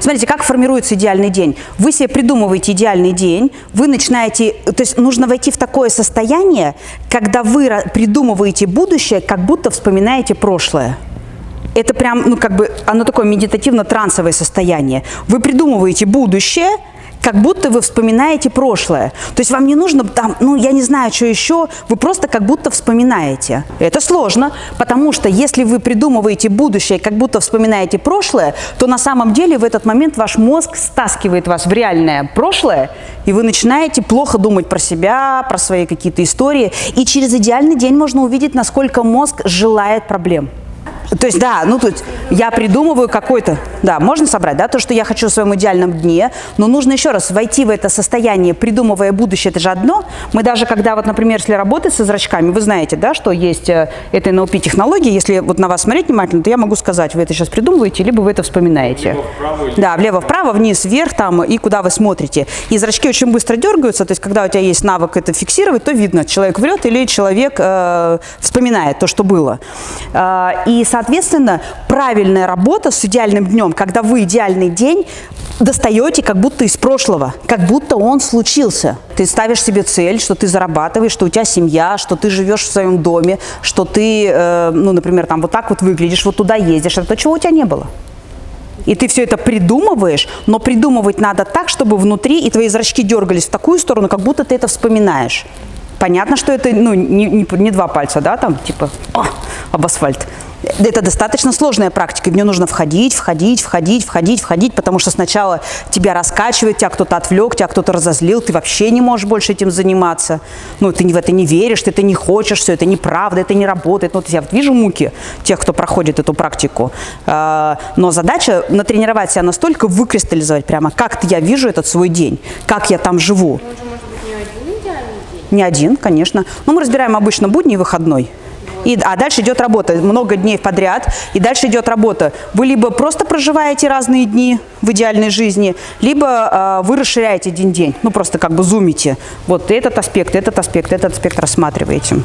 Смотрите, как формируется идеальный день. Вы себе придумываете идеальный день, вы начинаете, то есть нужно войти в такое состояние, когда вы придумываете будущее, как будто вспоминаете прошлое. Это прям, ну как бы, оно такое медитативно-трансовое состояние. Вы придумываете будущее, как будто вы вспоминаете прошлое. То есть вам не нужно там, ну я не знаю, что еще, вы просто как будто вспоминаете. Это сложно, потому что если вы придумываете будущее, как будто вспоминаете прошлое, то на самом деле в этот момент ваш мозг стаскивает вас в реальное прошлое, и вы начинаете плохо думать про себя, про свои какие-то истории. И через идеальный день можно увидеть, насколько мозг желает проблем. То есть, да, ну тут я придумываю какой-то, да, можно собрать, да, то, что я хочу в своем идеальном дне, но нужно еще раз войти в это состояние, придумывая будущее, это же одно. Мы даже, когда вот, например, если работать со зрачками, вы знаете, да, что есть э, это NLP-технология, если вот на вас смотреть внимательно, то я могу сказать, вы это сейчас придумываете, либо вы это вспоминаете. Да, влево-вправо, вниз, вверх там и куда вы смотрите. И зрачки очень быстро дергаются, то есть когда у тебя есть навык это фиксировать, то видно, человек врет или человек э, вспоминает то, что было. Э, и, соответственно, правильная работа с идеальным днем, когда вы идеальный день достаете как будто из прошлого, как будто он случился. Ты ставишь себе цель, что ты зарабатываешь, что у тебя семья, что ты живешь в своем доме, что ты, э, ну, например, там вот так вот выглядишь, вот туда ездишь, это то, чего у тебя не было. И ты все это придумываешь, но придумывать надо так, чтобы внутри и твои зрачки дергались в такую сторону, как будто ты это вспоминаешь. Понятно, что это ну, не, не, не два пальца, да, там, типа, о, об асфальт. Это достаточно сложная практика, в нее нужно входить, входить, входить, входить, входить, потому что сначала тебя раскачивает, тебя кто-то отвлек, тебя кто-то разозлил, ты вообще не можешь больше этим заниматься. Ну, ты в это не веришь, ты это не хочешь, все это неправда, это не работает. Ну, вот я вот вижу муки тех, кто проходит эту практику. А, Но задача натренировать себя настолько, выкристаллизовать прямо, как я вижу этот свой день, как я там живу. Не один. Не конечно. Но мы разбираем обычно будний и выходной. И, а дальше идет работа, много дней подряд, и дальше идет работа. Вы либо просто проживаете разные дни в идеальной жизни, либо э, вы расширяете один день, ну просто как бы зумите. Вот этот аспект, этот аспект, этот аспект рассматриваете.